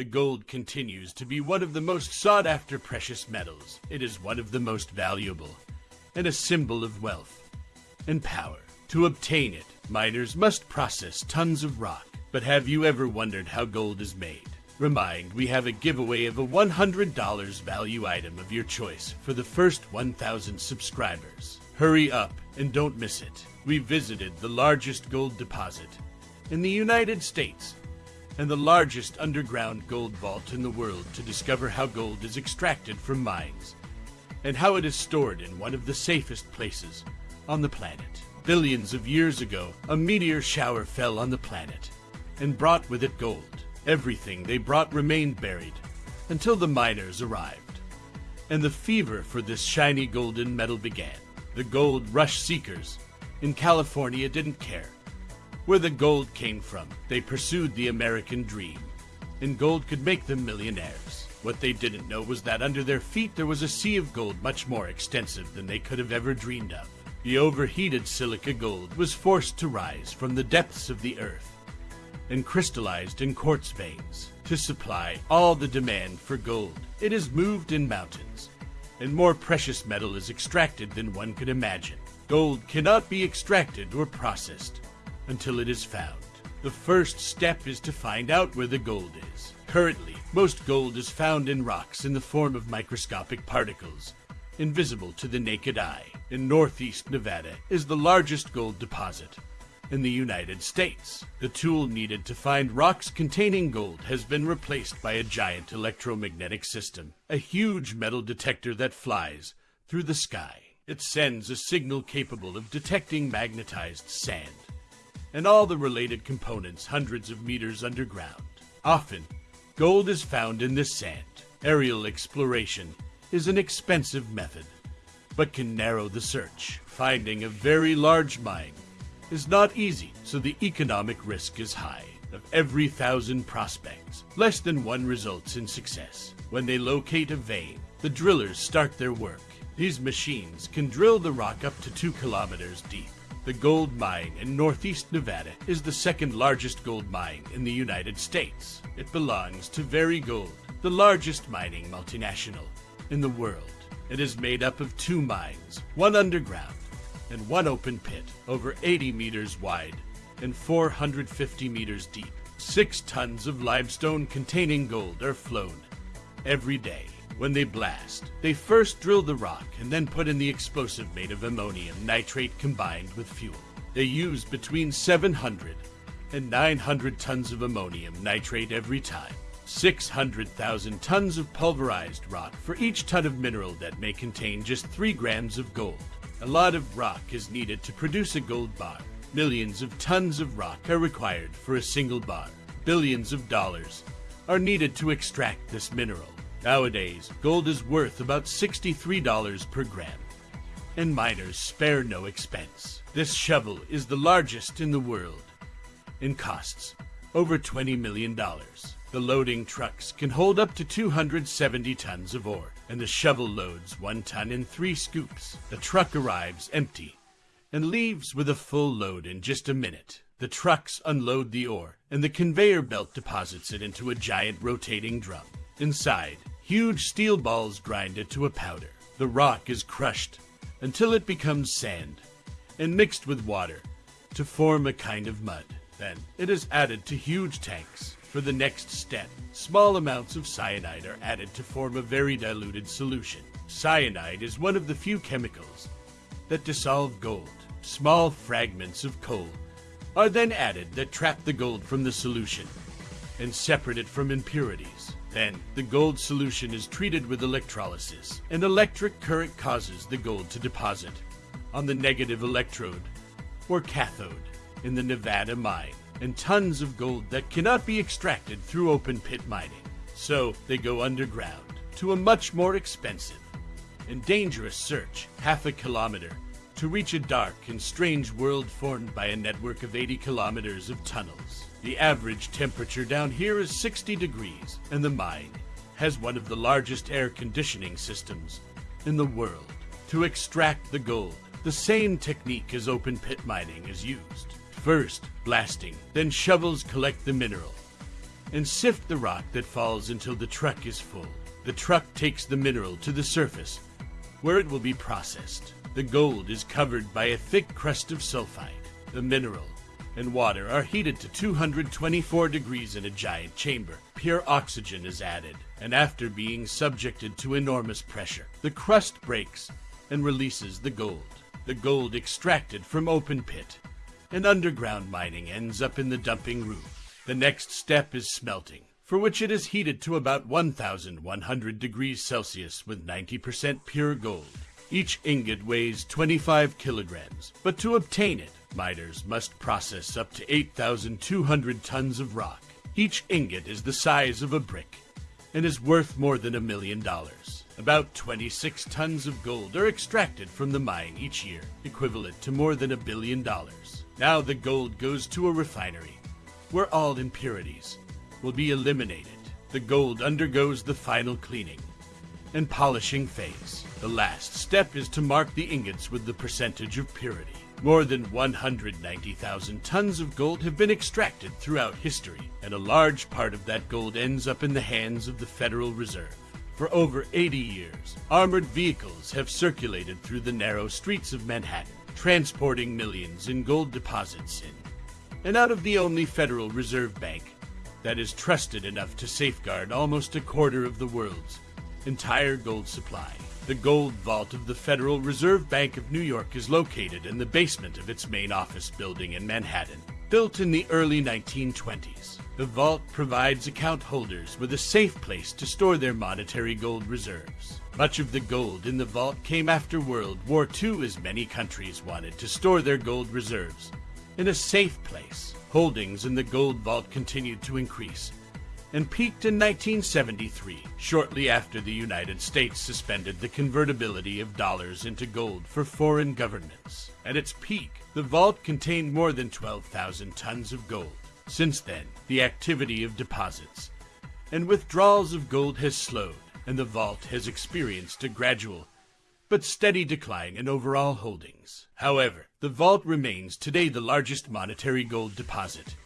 the gold continues to be one of the most sought after precious metals. It is one of the most valuable and a symbol of wealth and power. To obtain it, miners must process tons of rock. But have you ever wondered how gold is made? Remind, we have a giveaway of a $100 value item of your choice for the first 1,000 subscribers. Hurry up and don't miss it. We visited the largest gold deposit in the United States and the largest underground gold vault in the world to discover how gold is extracted from mines and how it is stored in one of the safest places on the planet. Billions of years ago, a meteor shower fell on the planet and brought with it gold. Everything they brought remained buried until the miners arrived, and the fever for this shiny golden metal began. The gold rush seekers in California didn't care where the gold came from. They pursued the American dream, and gold could make them millionaires. What they didn't know was that under their feet there was a sea of gold much more extensive than they could have ever dreamed of. The overheated silica gold was forced to rise from the depths of the earth and crystallized in quartz veins to supply all the demand for gold. It is moved in mountains, and more precious metal is extracted than one could imagine. Gold cannot be extracted or processed until it is found. The first step is to find out where the gold is. Currently, most gold is found in rocks in the form of microscopic particles, invisible to the naked eye. In northeast Nevada is the largest gold deposit in the United States. The tool needed to find rocks containing gold has been replaced by a giant electromagnetic system, a huge metal detector that flies through the sky. It sends a signal capable of detecting magnetized sand and all the related components hundreds of meters underground. Often, gold is found in this sand. Aerial exploration is an expensive method, but can narrow the search. Finding a very large mine is not easy, so the economic risk is high. Of every thousand prospects, less than one results in success. When they locate a vein, the drillers start their work. These machines can drill the rock up to two kilometers deep. The gold mine in northeast Nevada is the second largest gold mine in the United States. It belongs to Barrick Gold, the largest mining multinational in the world. It is made up of two mines, one underground and one open pit, over 80 meters wide and 450 meters deep. Six tons of limestone containing gold are flown every day. When they blast, they first drill the rock and then put in the explosive made of ammonium nitrate combined with fuel. They use between 700 and 900 tons of ammonium nitrate every time. 600,000 tons of pulverized rock for each ton of mineral that may contain just 3 grams of gold. A lot of rock is needed to produce a gold bar. Millions of tons of rock are required for a single bar. Billions of dollars are needed to extract this mineral. Nowadays, gold is worth about $63 per gram, and miners spare no expense. This shovel is the largest in the world and costs over $20 million. The loading trucks can hold up to 270 tons of ore and the shovel loads one ton in three scoops. The truck arrives empty and leaves with a full load in just a minute. The trucks unload the ore, and the conveyor belt deposits it into a giant rotating drum. Inside, huge steel balls grind it to a powder. The rock is crushed until it becomes sand and mixed with water to form a kind of mud. Then it is added to huge tanks for the next step, small amounts of cyanide are added to form a very diluted solution. Cyanide is one of the few chemicals that dissolve gold. Small fragments of coal are then added that trap the gold from the solution and separate it from impurities. Then, the gold solution is treated with electrolysis. An electric current causes the gold to deposit on the negative electrode or cathode in the Nevada mine and tons of gold that cannot be extracted through open pit mining. So they go underground to a much more expensive and dangerous search, half a kilometer, to reach a dark and strange world formed by a network of 80 kilometers of tunnels. The average temperature down here is 60 degrees, and the mine has one of the largest air conditioning systems in the world. To extract the gold, the same technique as open pit mining is used. First, blasting, then shovels collect the mineral and sift the rock that falls until the truck is full. The truck takes the mineral to the surface, where it will be processed. The gold is covered by a thick crust of sulfide. The mineral and water are heated to 224 degrees in a giant chamber. Pure oxygen is added, and after being subjected to enormous pressure, the crust breaks and releases the gold. The gold extracted from open pit and underground mining ends up in the dumping room. The next step is smelting, for which it is heated to about 1100 degrees Celsius with 90% pure gold. Each ingot weighs 25 kilograms, but to obtain it, miners must process up to 8,200 tons of rock. Each ingot is the size of a brick and is worth more than a million dollars. About 26 tons of gold are extracted from the mine each year, equivalent to more than a billion dollars. Now the gold goes to a refinery, where all impurities will be eliminated. The gold undergoes the final cleaning and polishing phase. The last step is to mark the ingots with the percentage of purity. More than 190,000 tons of gold have been extracted throughout history, and a large part of that gold ends up in the hands of the Federal Reserve. For over 80 years, armored vehicles have circulated through the narrow streets of Manhattan, transporting millions in gold deposits in and out of the only Federal Reserve Bank that is trusted enough to safeguard almost a quarter of the world's entire gold supply. The gold vault of the Federal Reserve Bank of New York is located in the basement of its main office building in Manhattan. Built in the early 1920s, the vault provides account holders with a safe place to store their monetary gold reserves. Much of the gold in the vault came after World War II as many countries wanted to store their gold reserves in a safe place. Holdings in the gold vault continued to increase and peaked in 1973, shortly after the United States suspended the convertibility of dollars into gold for foreign governments. At its peak, the vault contained more than 12,000 tons of gold. Since then, the activity of deposits and withdrawals of gold has slowed, and the vault has experienced a gradual but steady decline in overall holdings. However, the vault remains today the largest monetary gold deposit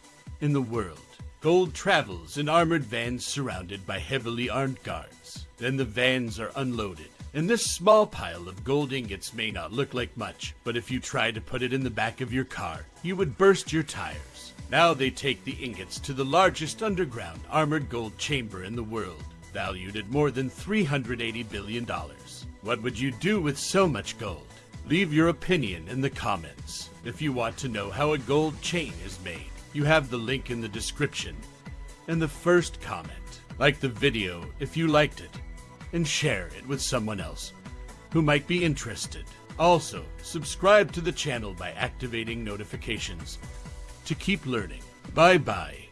in the world. Gold travels in armored vans surrounded by heavily armed guards. Then the vans are unloaded. And this small pile of gold ingots may not look like much, but if you try to put it in the back of your car, you would burst your tires. Now they take the ingots to the largest underground armored gold chamber in the world, valued at more than $380 billion. What would you do with so much gold? Leave your opinion in the comments. If you want to know how a gold chain is made, you have the link in the description and the first comment. Like the video if you liked it, and share it with someone else who might be interested. Also, subscribe to the channel by activating notifications to keep learning. Bye bye.